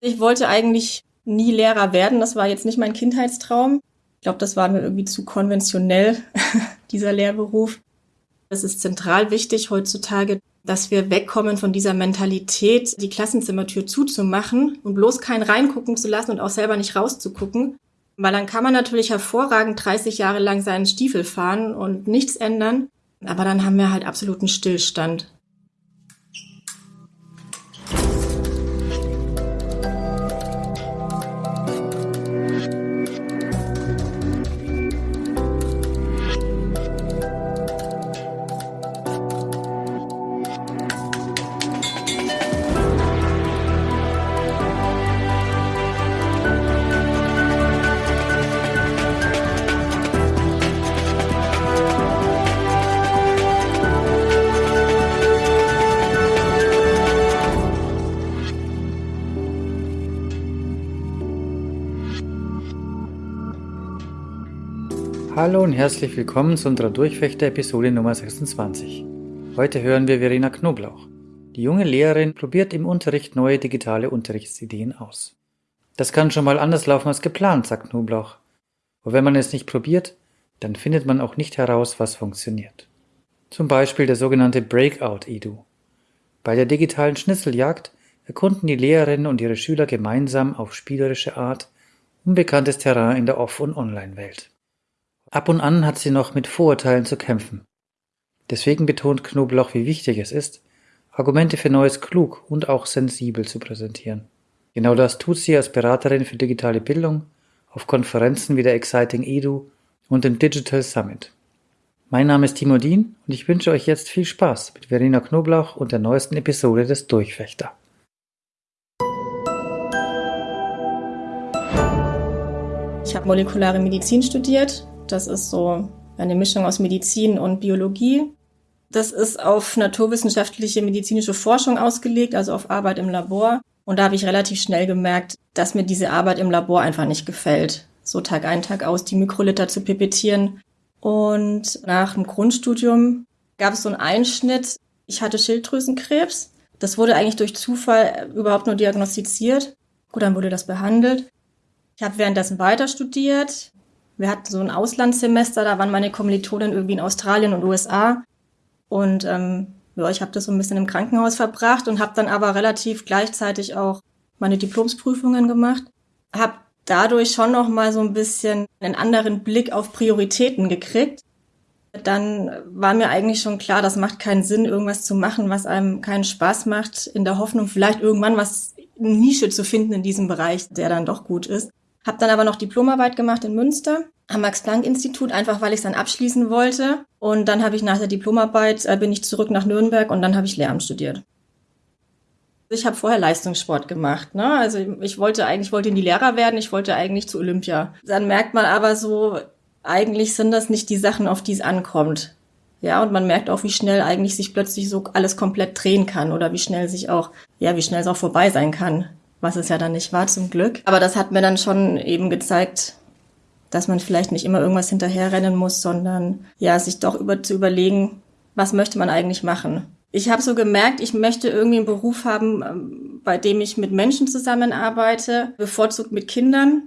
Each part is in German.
Ich wollte eigentlich nie Lehrer werden. Das war jetzt nicht mein Kindheitstraum. Ich glaube, das war mir irgendwie zu konventionell, dieser Lehrberuf. Es ist zentral wichtig heutzutage, dass wir wegkommen von dieser Mentalität, die Klassenzimmertür zuzumachen und bloß keinen reingucken zu lassen und auch selber nicht rauszugucken. Weil dann kann man natürlich hervorragend 30 Jahre lang seinen Stiefel fahren und nichts ändern. Aber dann haben wir halt absoluten Stillstand. Hallo und herzlich willkommen zu unserer Durchfechter-Episode Nummer 26. Heute hören wir Verena Knoblauch. Die junge Lehrerin probiert im Unterricht neue digitale Unterrichtsideen aus. Das kann schon mal anders laufen als geplant, sagt Knoblauch. Und wenn man es nicht probiert, dann findet man auch nicht heraus, was funktioniert. Zum Beispiel der sogenannte Breakout-Edu. Bei der digitalen Schnitzeljagd erkunden die Lehrerinnen und ihre Schüler gemeinsam auf spielerische Art unbekanntes Terrain in der Off- und Online-Welt. Ab und an hat sie noch mit Vorurteilen zu kämpfen. Deswegen betont Knoblauch, wie wichtig es ist, Argumente für Neues klug und auch sensibel zu präsentieren. Genau das tut sie als Beraterin für digitale Bildung auf Konferenzen wie der Exciting Edu und dem Digital Summit. Mein Name ist Timo Dien und ich wünsche euch jetzt viel Spaß mit Verena Knoblauch und der neuesten Episode des Durchfechter. Ich habe molekulare Medizin studiert das ist so eine Mischung aus Medizin und Biologie. Das ist auf naturwissenschaftliche medizinische Forschung ausgelegt, also auf Arbeit im Labor. Und da habe ich relativ schnell gemerkt, dass mir diese Arbeit im Labor einfach nicht gefällt. So Tag ein, Tag aus die Mikroliter zu pipettieren. Und nach dem Grundstudium gab es so einen Einschnitt. Ich hatte Schilddrüsenkrebs. Das wurde eigentlich durch Zufall überhaupt nur diagnostiziert. Gut, dann wurde das behandelt. Ich habe währenddessen weiter studiert, wir hatten so ein Auslandssemester, da waren meine Kommilitonen irgendwie in Australien und USA. Und ähm, ja, ich habe das so ein bisschen im Krankenhaus verbracht und habe dann aber relativ gleichzeitig auch meine Diplomsprüfungen gemacht. Habe dadurch schon noch mal so ein bisschen einen anderen Blick auf Prioritäten gekriegt. Dann war mir eigentlich schon klar, das macht keinen Sinn, irgendwas zu machen, was einem keinen Spaß macht, in der Hoffnung, vielleicht irgendwann was Nische zu finden in diesem Bereich, der dann doch gut ist. Habe dann aber noch Diplomarbeit gemacht in Münster am Max-Planck-Institut, einfach weil ich es dann abschließen wollte. Und dann habe ich nach der Diplomarbeit, äh, bin ich zurück nach Nürnberg und dann habe ich Lehramt studiert. Ich habe vorher Leistungssport gemacht. Ne? Also ich wollte eigentlich wollte in die Lehrer werden, ich wollte eigentlich zu Olympia. Dann merkt man aber so, eigentlich sind das nicht die Sachen, auf die es ankommt. Ja, und man merkt auch, wie schnell eigentlich sich plötzlich so alles komplett drehen kann oder wie schnell sich auch, ja, wie schnell es auch vorbei sein kann was es ja dann nicht war zum Glück. Aber das hat mir dann schon eben gezeigt, dass man vielleicht nicht immer irgendwas hinterherrennen muss, sondern ja, sich doch über zu überlegen, was möchte man eigentlich machen. Ich habe so gemerkt, ich möchte irgendwie einen Beruf haben, ähm, bei dem ich mit Menschen zusammenarbeite, bevorzugt mit Kindern.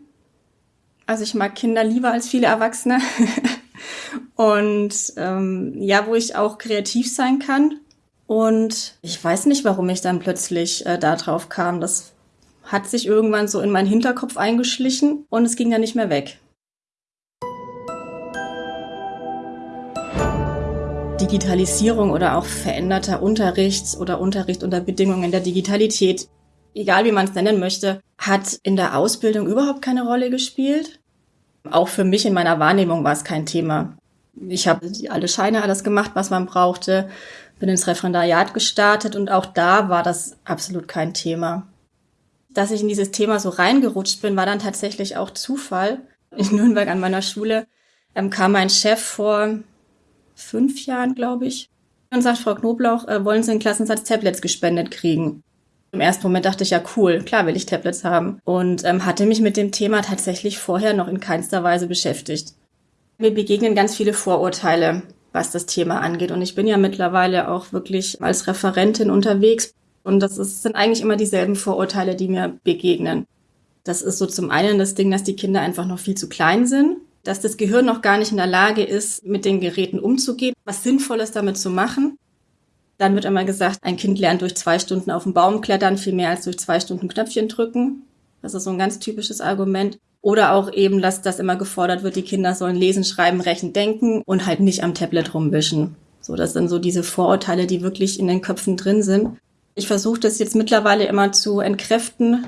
Also ich mag Kinder lieber als viele Erwachsene. Und ähm, ja, wo ich auch kreativ sein kann. Und ich weiß nicht, warum ich dann plötzlich äh, da drauf kam. Das hat sich irgendwann so in meinen Hinterkopf eingeschlichen und es ging dann nicht mehr weg. Digitalisierung oder auch veränderter Unterricht oder Unterricht unter Bedingungen der Digitalität, egal wie man es nennen möchte, hat in der Ausbildung überhaupt keine Rolle gespielt. Auch für mich in meiner Wahrnehmung war es kein Thema. Ich habe alle Scheine, alles gemacht, was man brauchte, bin ins Referendariat gestartet und auch da war das absolut kein Thema dass ich in dieses Thema so reingerutscht bin, war dann tatsächlich auch Zufall. In Nürnberg an meiner Schule ähm, kam mein Chef vor fünf Jahren, glaube ich, und sagt, Frau Knoblauch, äh, wollen Sie einen Klassensatz Tablets gespendet kriegen? Im ersten Moment dachte ich, ja cool, klar will ich Tablets haben. Und ähm, hatte mich mit dem Thema tatsächlich vorher noch in keinster Weise beschäftigt. Mir begegnen ganz viele Vorurteile, was das Thema angeht. Und ich bin ja mittlerweile auch wirklich als Referentin unterwegs Und das ist, sind eigentlich immer dieselben Vorurteile, die mir begegnen. Das ist so zum einen das Ding, dass die Kinder einfach noch viel zu klein sind, dass das Gehirn noch gar nicht in der Lage ist, mit den Geräten umzugehen, was Sinnvolles damit zu machen. Dann wird immer gesagt, ein Kind lernt durch zwei Stunden auf den Baum klettern viel mehr als durch zwei Stunden Knöpfchen drücken. Das ist so ein ganz typisches Argument. Oder auch eben, dass das immer gefordert wird, die Kinder sollen lesen, schreiben, rechnen, denken und halt nicht am Tablet rumwischen. So, das sind so diese Vorurteile, die wirklich in den Köpfen drin sind. Ich versuche das jetzt mittlerweile immer zu entkräften,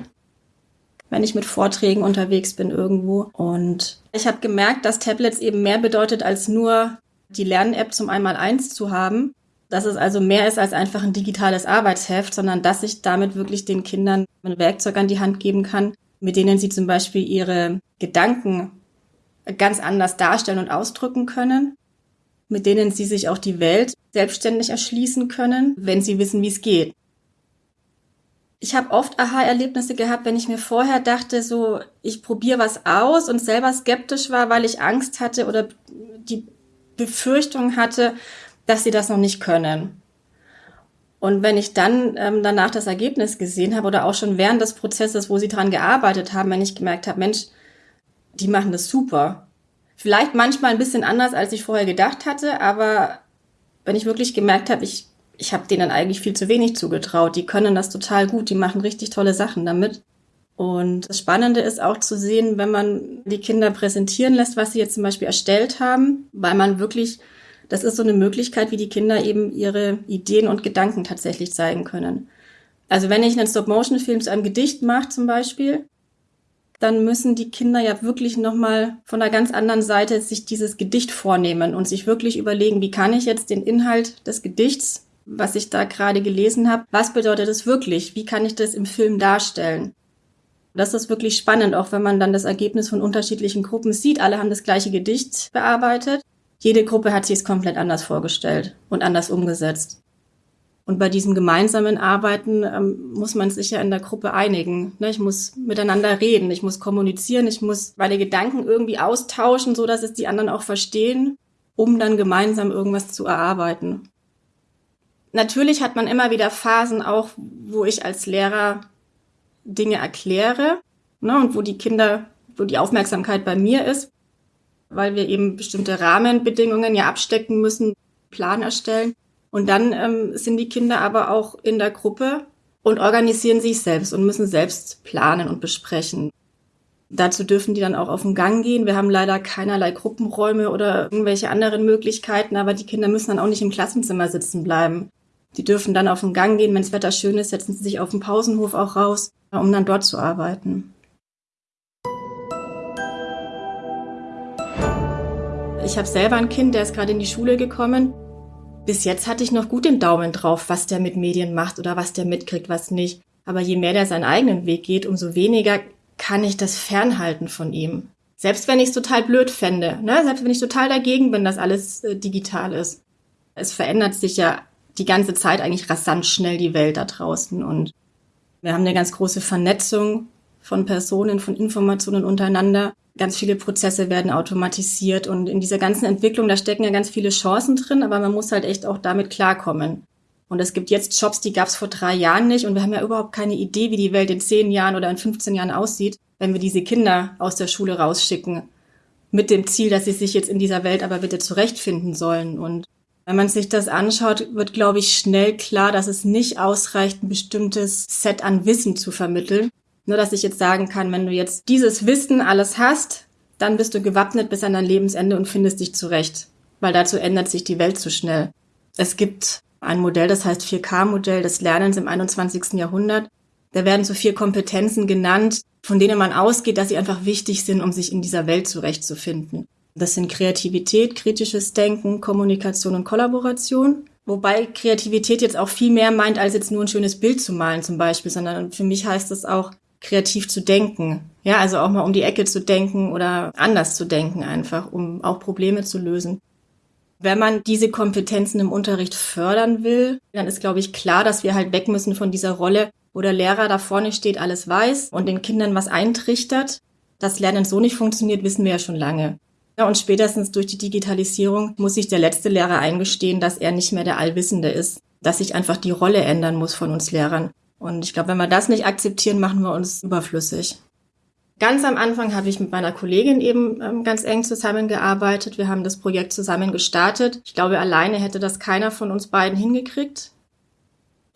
wenn ich mit Vorträgen unterwegs bin irgendwo. Und ich habe gemerkt, dass Tablets eben mehr bedeutet, als nur die Lern-App zum Einmal-Eins zu haben. Dass es also mehr ist als einfach ein digitales Arbeitsheft, sondern dass ich damit wirklich den Kindern ein Werkzeug an die Hand geben kann, mit denen sie zum Beispiel ihre Gedanken ganz anders darstellen und ausdrücken können mit denen sie sich auch die Welt selbstständig erschließen können, wenn sie wissen, wie es geht. Ich habe oft Aha-Erlebnisse gehabt, wenn ich mir vorher dachte, so ich probiere was aus und selber skeptisch war, weil ich Angst hatte oder die Befürchtung hatte, dass sie das noch nicht können. Und wenn ich dann ähm, danach das Ergebnis gesehen habe oder auch schon während des Prozesses, wo sie dran gearbeitet haben, wenn ich gemerkt habe, Mensch, die machen das super, Vielleicht manchmal ein bisschen anders, als ich vorher gedacht hatte, aber wenn ich wirklich gemerkt habe, ich, ich habe denen eigentlich viel zu wenig zugetraut. Die können das total gut, die machen richtig tolle Sachen damit. Und das Spannende ist auch zu sehen, wenn man die Kinder präsentieren lässt, was sie jetzt zum Beispiel erstellt haben, weil man wirklich, das ist so eine Möglichkeit, wie die Kinder eben ihre Ideen und Gedanken tatsächlich zeigen können. Also wenn ich einen Stop-Motion-Film zu einem Gedicht mache zum Beispiel, dann müssen die Kinder ja wirklich nochmal von einer ganz anderen Seite sich dieses Gedicht vornehmen und sich wirklich überlegen, wie kann ich jetzt den Inhalt des Gedichts, was ich da gerade gelesen habe, was bedeutet es wirklich? Wie kann ich das im Film darstellen? Das ist wirklich spannend, auch wenn man dann das Ergebnis von unterschiedlichen Gruppen sieht. Alle haben das gleiche Gedicht bearbeitet. Jede Gruppe hat sich es komplett anders vorgestellt und anders umgesetzt. Und bei diesem gemeinsamen Arbeiten ähm, muss man sich ja in der Gruppe einigen. Ne? Ich muss miteinander reden, ich muss kommunizieren, ich muss meine Gedanken irgendwie austauschen, so dass es die anderen auch verstehen, um dann gemeinsam irgendwas zu erarbeiten. Natürlich hat man immer wieder Phasen auch, wo ich als Lehrer Dinge erkläre ne? und wo die Kinder, wo die Aufmerksamkeit bei mir ist, weil wir eben bestimmte Rahmenbedingungen ja abstecken müssen, Plan erstellen. Und dann ähm, sind die Kinder aber auch in der Gruppe und organisieren sich selbst und müssen selbst planen und besprechen. Dazu dürfen die dann auch auf den Gang gehen. Wir haben leider keinerlei Gruppenräume oder irgendwelche anderen Möglichkeiten, aber die Kinder müssen dann auch nicht im Klassenzimmer sitzen bleiben. Die dürfen dann auf den Gang gehen, wenn das Wetter schön ist, setzen sie sich auf den Pausenhof auch raus, um dann dort zu arbeiten. Ich habe selber ein Kind, der ist gerade in die Schule gekommen bis jetzt hatte ich noch gut den Daumen drauf, was der mit Medien macht oder was der mitkriegt, was nicht. Aber je mehr der seinen eigenen Weg geht, umso weniger kann ich das fernhalten von ihm. Selbst wenn ich es total blöd fände, ne? selbst wenn ich total dagegen bin, dass alles äh, digital ist. Es verändert sich ja die ganze Zeit eigentlich rasant schnell die Welt da draußen. Und wir haben eine ganz große Vernetzung von Personen, von Informationen untereinander ganz viele Prozesse werden automatisiert und in dieser ganzen Entwicklung, da stecken ja ganz viele Chancen drin, aber man muss halt echt auch damit klarkommen. Und es gibt jetzt Jobs, die gab es vor drei Jahren nicht und wir haben ja überhaupt keine Idee, wie die Welt in zehn Jahren oder in 15 Jahren aussieht, wenn wir diese Kinder aus der Schule rausschicken. Mit dem Ziel, dass sie sich jetzt in dieser Welt aber bitte zurechtfinden sollen. Und wenn man sich das anschaut, wird, glaube ich, schnell klar, dass es nicht ausreicht, ein bestimmtes Set an Wissen zu vermitteln, nur, dass ich jetzt sagen kann, wenn du jetzt dieses Wissen alles hast, dann bist du gewappnet bis an dein Lebensende und findest dich zurecht. Weil dazu ändert sich die Welt zu schnell. Es gibt ein Modell, das heißt 4K-Modell des Lernens im 21. Jahrhundert. Da werden so vier Kompetenzen genannt, von denen man ausgeht, dass sie einfach wichtig sind, um sich in dieser Welt zurechtzufinden. Das sind Kreativität, kritisches Denken, Kommunikation und Kollaboration. Wobei Kreativität jetzt auch viel mehr meint, als jetzt nur ein schönes Bild zu malen zum Beispiel, sondern für mich heißt es auch, kreativ zu denken. Ja, also auch mal um die Ecke zu denken oder anders zu denken einfach, um auch Probleme zu lösen. Wenn man diese Kompetenzen im Unterricht fördern will, dann ist, glaube ich, klar, dass wir halt weg müssen von dieser Rolle, wo der Lehrer da vorne steht, alles weiß und den Kindern was eintrichtert. Dass Lernen so nicht funktioniert, wissen wir ja schon lange. Und spätestens durch die Digitalisierung muss sich der letzte Lehrer eingestehen, dass er nicht mehr der Allwissende ist, dass sich einfach die Rolle ändern muss von uns Lehrern. Und ich glaube, wenn wir das nicht akzeptieren, machen wir uns überflüssig. Ganz am Anfang habe ich mit meiner Kollegin eben ähm, ganz eng zusammengearbeitet. Wir haben das Projekt zusammen gestartet. Ich glaube, alleine hätte das keiner von uns beiden hingekriegt.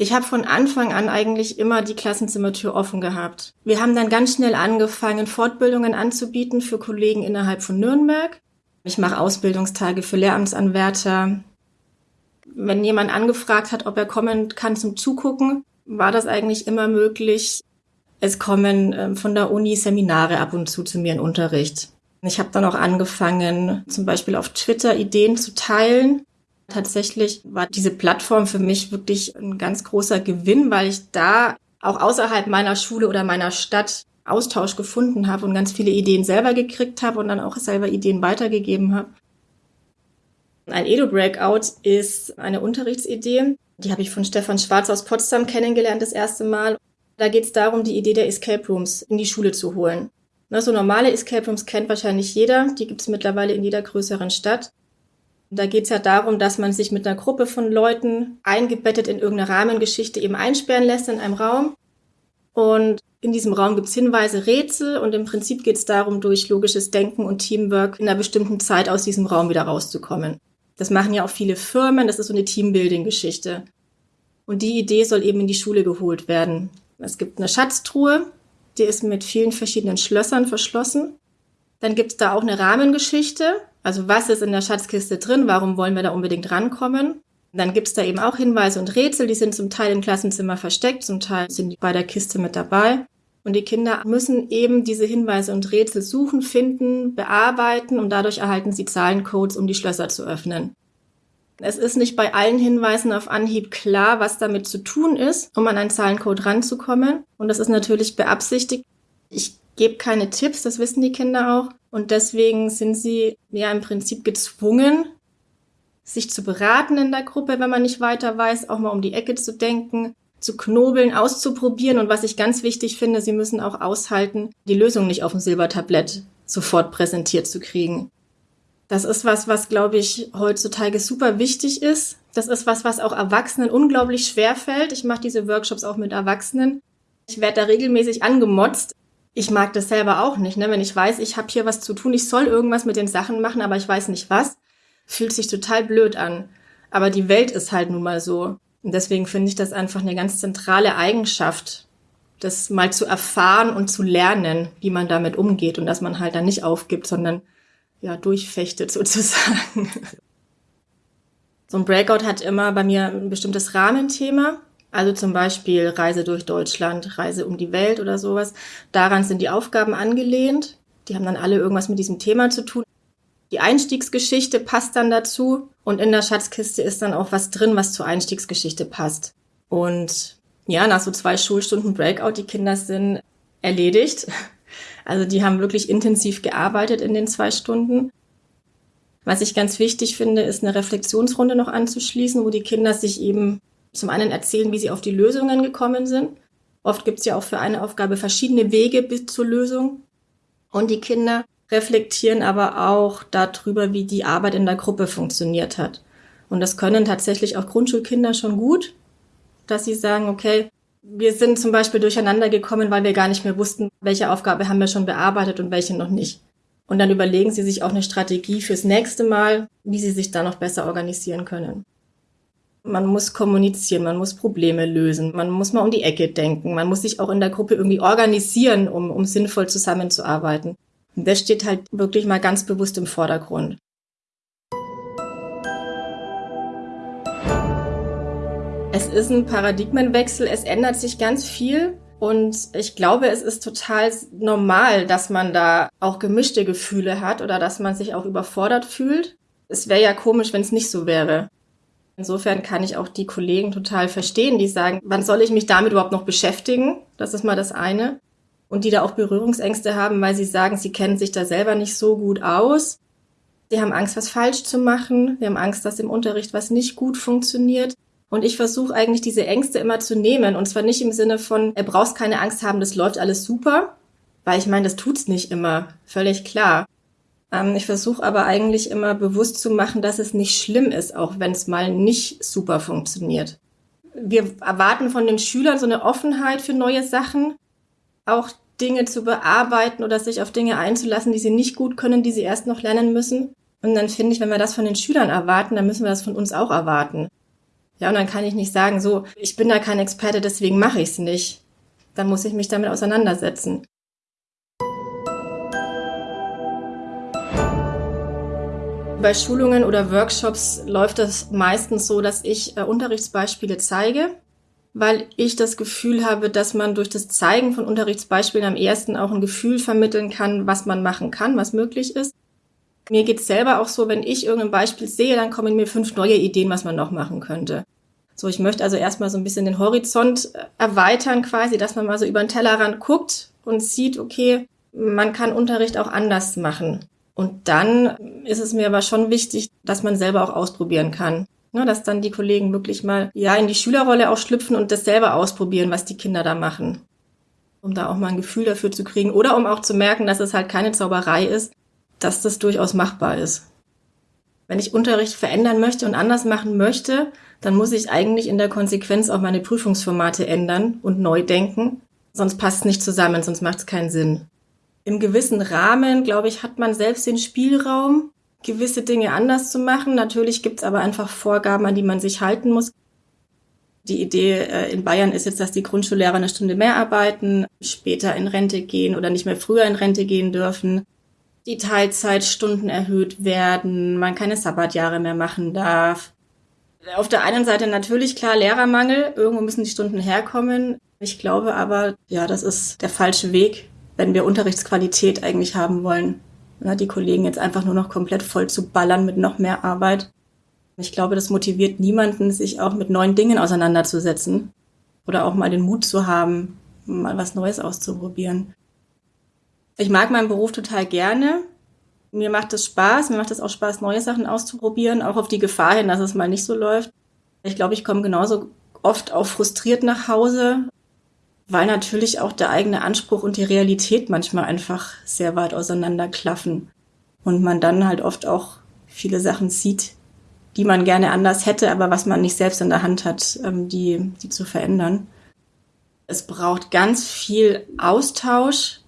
Ich habe von Anfang an eigentlich immer die Klassenzimmertür offen gehabt. Wir haben dann ganz schnell angefangen, Fortbildungen anzubieten für Kollegen innerhalb von Nürnberg. Ich mache Ausbildungstage für Lehramtsanwärter. Wenn jemand angefragt hat, ob er kommen kann zum Zugucken, war das eigentlich immer möglich. Es kommen äh, von der Uni Seminare ab und zu zu mir in Unterricht. Ich habe dann auch angefangen, zum Beispiel auf Twitter Ideen zu teilen. Tatsächlich war diese Plattform für mich wirklich ein ganz großer Gewinn, weil ich da auch außerhalb meiner Schule oder meiner Stadt Austausch gefunden habe und ganz viele Ideen selber gekriegt habe und dann auch selber Ideen weitergegeben habe. Ein Edu-Breakout ist eine Unterrichtsidee. Die habe ich von Stefan Schwarz aus Potsdam kennengelernt das erste Mal. Da geht es darum, die Idee der Escape Rooms in die Schule zu holen. So normale Escape Rooms kennt wahrscheinlich jeder. Die gibt es mittlerweile in jeder größeren Stadt. Da geht es ja darum, dass man sich mit einer Gruppe von Leuten eingebettet in irgendeine Rahmengeschichte eben einsperren lässt in einem Raum. Und in diesem Raum gibt's Hinweise, Rätsel und im Prinzip geht's darum, durch logisches Denken und Teamwork in einer bestimmten Zeit aus diesem Raum wieder rauszukommen. Das machen ja auch viele Firmen, das ist so eine Teambuilding-Geschichte. Und die Idee soll eben in die Schule geholt werden. Es gibt eine Schatztruhe, die ist mit vielen verschiedenen Schlössern verschlossen. Dann gibt's da auch eine Rahmengeschichte, also was ist in der Schatzkiste drin? Warum wollen wir da unbedingt rankommen? Dann gibt's da eben auch Hinweise und Rätsel, die sind zum Teil im Klassenzimmer versteckt, zum Teil sind die bei der Kiste mit dabei. Und die Kinder müssen eben diese Hinweise und Rätsel suchen, finden, bearbeiten und dadurch erhalten sie Zahlencodes, um die Schlösser zu öffnen. Es ist nicht bei allen Hinweisen auf Anhieb klar, was damit zu tun ist, um an einen Zahlencode ranzukommen. Und das ist natürlich beabsichtigt. Ich gebe keine Tipps, das wissen die Kinder auch. Und deswegen sind sie ja im Prinzip gezwungen, sich zu beraten in der Gruppe, wenn man nicht weiter weiß, auch mal um die Ecke zu denken, zu knobeln, auszuprobieren. Und was ich ganz wichtig finde, sie müssen auch aushalten, die Lösung nicht auf dem Silbertablett sofort präsentiert zu kriegen. Das ist was, was, glaube ich, heutzutage super wichtig ist. Das ist was, was auch Erwachsenen unglaublich schwer fällt. Ich mache diese Workshops auch mit Erwachsenen. Ich werde da regelmäßig angemotzt, ich mag das selber auch nicht, ne? Wenn ich weiß, ich habe hier was zu tun, ich soll irgendwas mit den Sachen machen, aber ich weiß nicht was, fühlt sich total blöd an. Aber die Welt ist halt nun mal so. Und deswegen finde ich das einfach eine ganz zentrale Eigenschaft, das mal zu erfahren und zu lernen, wie man damit umgeht und dass man halt dann nicht aufgibt, sondern ja, durchfechtet sozusagen. So ein Breakout hat immer bei mir ein bestimmtes Rahmenthema. Also zum Beispiel Reise durch Deutschland, Reise um die Welt oder sowas. Daran sind die Aufgaben angelehnt. Die haben dann alle irgendwas mit diesem Thema zu tun. Die Einstiegsgeschichte passt dann dazu und in der Schatzkiste ist dann auch was drin, was zur Einstiegsgeschichte passt. Und ja, nach so zwei Schulstunden Breakout, die Kinder sind erledigt. Also die haben wirklich intensiv gearbeitet in den zwei Stunden. Was ich ganz wichtig finde, ist eine Reflexionsrunde noch anzuschließen, wo die Kinder sich eben zum einen erzählen, wie sie auf die Lösungen gekommen sind. Oft gibt es ja auch für eine Aufgabe verschiedene Wege bis zur Lösung. Und die Kinder reflektieren aber auch darüber, wie die Arbeit in der Gruppe funktioniert hat. Und das können tatsächlich auch Grundschulkinder schon gut, dass sie sagen, okay, wir sind zum Beispiel durcheinander gekommen, weil wir gar nicht mehr wussten, welche Aufgabe haben wir schon bearbeitet und welche noch nicht. Und dann überlegen sie sich auch eine Strategie fürs nächste Mal, wie sie sich da noch besser organisieren können. Man muss kommunizieren, man muss Probleme lösen, man muss mal um die Ecke denken, man muss sich auch in der Gruppe irgendwie organisieren, um, um sinnvoll zusammenzuarbeiten. Und das steht halt wirklich mal ganz bewusst im Vordergrund. Es ist ein Paradigmenwechsel, es ändert sich ganz viel und ich glaube, es ist total normal, dass man da auch gemischte Gefühle hat oder dass man sich auch überfordert fühlt. Es wäre ja komisch, wenn es nicht so wäre. Insofern kann ich auch die Kollegen total verstehen, die sagen, wann soll ich mich damit überhaupt noch beschäftigen? Das ist mal das eine. Und die da auch Berührungsängste haben, weil sie sagen, sie kennen sich da selber nicht so gut aus. Sie haben Angst, was falsch zu machen. Wir haben Angst, dass im Unterricht was nicht gut funktioniert. Und ich versuche eigentlich diese Ängste immer zu nehmen. Und zwar nicht im Sinne von, er brauchst keine Angst haben, das läuft alles super. Weil ich meine, das tut's nicht immer. Völlig klar. Ähm, ich versuche aber eigentlich immer bewusst zu machen, dass es nicht schlimm ist, auch wenn es mal nicht super funktioniert. wir erwarten von den Schülern so eine Offenheit für neue Sachen, auch Dinge zu bearbeiten oder sich auf Dinge einzulassen, die sie nicht gut können, die sie erst noch lernen müssen. Und dann finde ich, wenn wir das von den Schülern erwarten, dann müssen wir das von uns auch erwarten. Ja, und dann kann ich nicht sagen, so, ich bin da kein Experte, deswegen mache ich es nicht. Dann muss ich mich damit auseinandersetzen. Bei Schulungen oder Workshops läuft das meistens so, dass ich äh, Unterrichtsbeispiele zeige, weil ich das Gefühl habe, dass man durch das Zeigen von Unterrichtsbeispielen am ersten auch ein Gefühl vermitteln kann, was man machen kann, was möglich ist. Mir geht's selber auch so, wenn ich irgendein Beispiel sehe, dann kommen mir fünf neue Ideen, was man noch machen könnte. So, ich möchte also erstmal so ein bisschen den Horizont äh, erweitern quasi, dass man mal so über den Tellerrand guckt und sieht, okay, man kann Unterricht auch anders machen. Und dann ist es mir aber schon wichtig, dass man selber auch ausprobieren kann. Ne, dass dann die Kollegen wirklich mal ja in die Schülerrolle auch schlüpfen und das selber ausprobieren, was die Kinder da machen. Um da auch mal ein Gefühl dafür zu kriegen oder um auch zu merken, dass es halt keine Zauberei ist, dass das durchaus machbar ist. Wenn ich Unterricht verändern möchte und anders machen möchte, dann muss ich eigentlich in der Konsequenz auch meine Prüfungsformate ändern und neu denken. Sonst passt es nicht zusammen, sonst macht es keinen Sinn im gewissen Rahmen, glaube ich, hat man selbst den Spielraum, gewisse Dinge anders zu machen. Natürlich gibt es aber einfach Vorgaben, an die man sich halten muss. Die Idee äh, in Bayern ist jetzt, dass die Grundschullehrer eine Stunde mehr arbeiten, später in Rente gehen oder nicht mehr früher in Rente gehen dürfen. Die Teilzeitstunden erhöht werden, man keine Sabbatjahre mehr machen darf. Auf der einen Seite natürlich klar Lehrermangel, irgendwo müssen die Stunden herkommen. Ich glaube aber, ja, das ist der falsche Weg wenn wir Unterrichtsqualität eigentlich haben wollen. Ja, die Kollegen jetzt einfach nur noch komplett voll zu ballern mit noch mehr Arbeit. Ich glaube, das motiviert niemanden, sich auch mit neuen Dingen auseinanderzusetzen oder auch mal den Mut zu haben, mal was Neues auszuprobieren. Ich mag meinen Beruf total gerne. Mir macht es Spaß. Mir macht es auch Spaß, neue Sachen auszuprobieren, auch auf die Gefahr hin, dass es mal nicht so läuft. Ich glaube, ich komme genauso oft auch frustriert nach Hause, weil natürlich auch der eigene Anspruch und die Realität manchmal einfach sehr weit auseinanderklaffen und man dann halt oft auch viele Sachen sieht, die man gerne anders hätte, aber was man nicht selbst in der Hand hat, ähm, die, die zu verändern. Es braucht ganz viel Austausch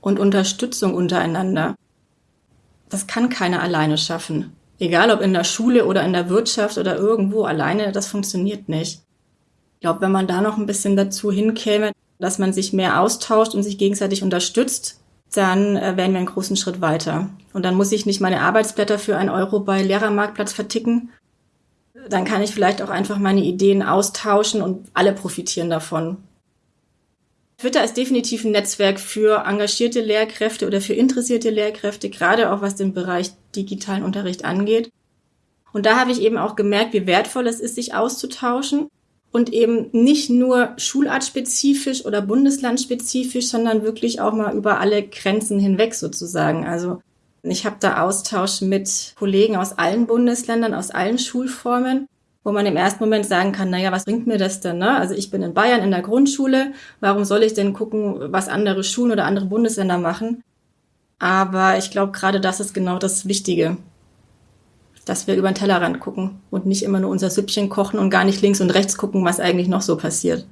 und Unterstützung untereinander. Das kann keiner alleine schaffen. Egal ob in der Schule oder in der Wirtschaft oder irgendwo alleine, das funktioniert nicht. Ich glaube, wenn man da noch ein bisschen dazu hinkäme, dass man sich mehr austauscht und sich gegenseitig unterstützt, dann äh, wären wir einen großen Schritt weiter. Und dann muss ich nicht meine Arbeitsblätter für einen Euro bei Lehrermarktplatz verticken. Dann kann ich vielleicht auch einfach meine Ideen austauschen und alle profitieren davon. Twitter ist definitiv ein Netzwerk für engagierte Lehrkräfte oder für interessierte Lehrkräfte, gerade auch was den Bereich digitalen Unterricht angeht. Und da habe ich eben auch gemerkt, wie wertvoll es ist, sich auszutauschen und eben nicht nur schulartspezifisch oder bundeslandspezifisch, sondern wirklich auch mal über alle Grenzen hinweg sozusagen. Also ich habe da Austausch mit Kollegen aus allen Bundesländern, aus allen Schulformen, wo man im ersten Moment sagen kann, naja, was bringt mir das denn? Ne? Also ich bin in Bayern in der Grundschule, warum soll ich denn gucken, was andere Schulen oder andere Bundesländer machen? Aber ich glaube, gerade das ist genau das Wichtige dass wir über den Tellerrand gucken und nicht immer nur unser Süppchen kochen und gar nicht links und rechts gucken, was eigentlich noch so passiert.